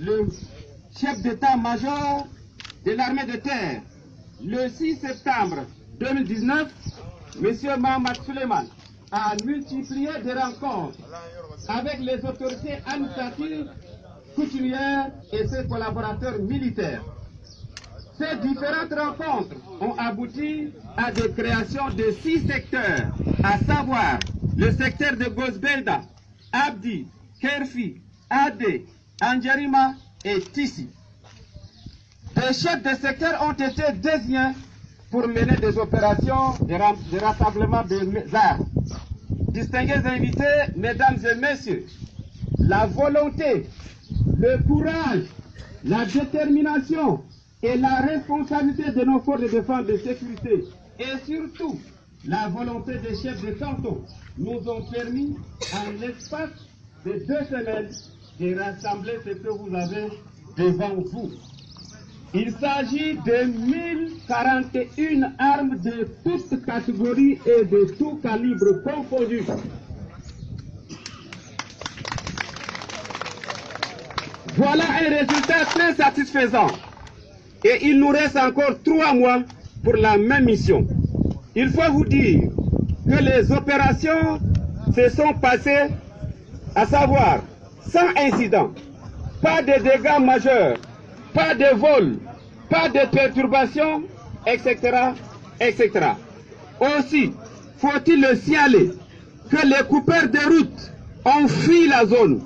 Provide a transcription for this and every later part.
le chef d'état-major de l'armée de terre, le 6 septembre 2019, M. Mohamed Suleiman a multiplié des rencontres avec les autorités administratives, coutumières et ses collaborateurs militaires. Ces différentes rencontres ont abouti à des créations de six secteurs, à savoir le secteur de Gosbelda, Abdi, Kerfi, Ade, Anjarima et Tissi. Des chefs de secteur ont été désignés pour mener des opérations de, rassemblement des armes. Distingués invités, mesdames et messieurs, la volonté, le courage, la détermination et la responsabilité de nos forces de défense de sécurité et surtout la volonté des chefs de canton nous ont permis, en l'espace de deux semaines, de rassembler ce que vous avez devant vous. Il s'agit de 1041 armes de toutes catégories et de tout calibre confondus. Voilà un résultat très satisfaisant. Et il nous reste encore trois mois pour la même mission. Il faut vous dire que les opérations se sont passées, à savoir, sans incident, pas de dégâts majeurs, pas de vol, pas de perturbations, etc., etc. Aussi, faut-il le signaler que les coupeurs de route ont fui la zone.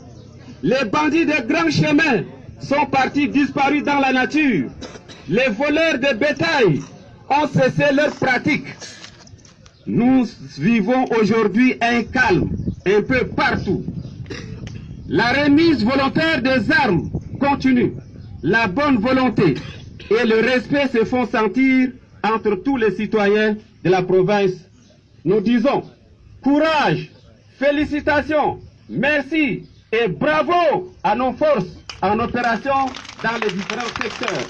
Les bandits de grands chemins sont partis disparus dans la nature. Les voleurs de bétail ont cessé leur pratique. Nous vivons aujourd'hui un calme un peu partout. La remise volontaire des armes continue. La bonne volonté et le respect se font sentir entre tous les citoyens de la province. Nous disons courage, félicitations, merci et bravo à nos forces en opération dans les différents secteurs.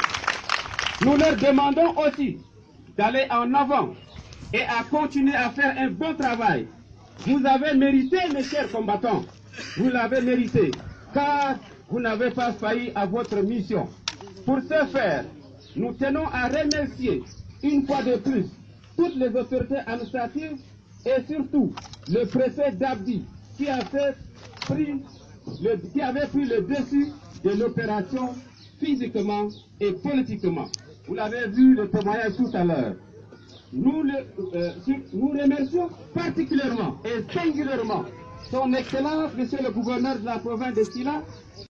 Nous leur demandons aussi d'aller en avant et à continuer à faire un bon travail. Vous avez mérité, mes chers combattants, vous l'avez mérité, car vous n'avez pas failli à votre mission. Pour ce faire, nous tenons à remercier une fois de plus toutes les autorités administratives et surtout le préfet d'Abdi qui, qui avait pris le dessus de l'opération physiquement et politiquement. Vous l'avez vu le témoignage tout à l'heure. Nous, euh, nous remercions particulièrement et singulièrement son Excellence, Monsieur le gouverneur de la province de Silla,